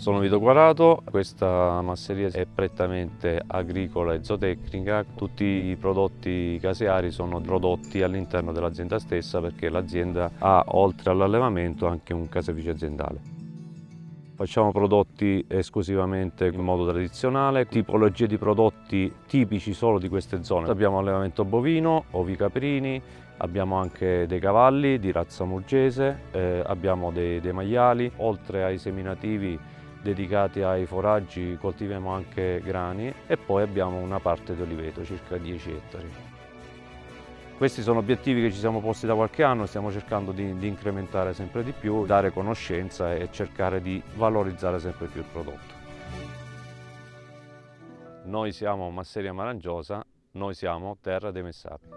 Sono Vito Quarato, questa masseria è prettamente agricola e zootecnica, tutti i prodotti caseari sono prodotti all'interno dell'azienda stessa perché l'azienda ha oltre all'allevamento anche un caseificio aziendale. Facciamo prodotti esclusivamente in modo tradizionale, tipologie di prodotti tipici solo di queste zone. Abbiamo allevamento bovino, ovi caprini, abbiamo anche dei cavalli di razza murgese, eh, abbiamo dei, dei maiali, oltre ai seminativi dedicati ai foraggi coltiviamo anche grani e poi abbiamo una parte di oliveto, circa 10 ettari. Questi sono obiettivi che ci siamo posti da qualche anno, stiamo cercando di, di, incrementare sempre di più, dare conoscenza e cercare di valorizzare sempre più il prodotto. Noi siamo Masseria Marangiosa, noi siamo Terra dei Messapi.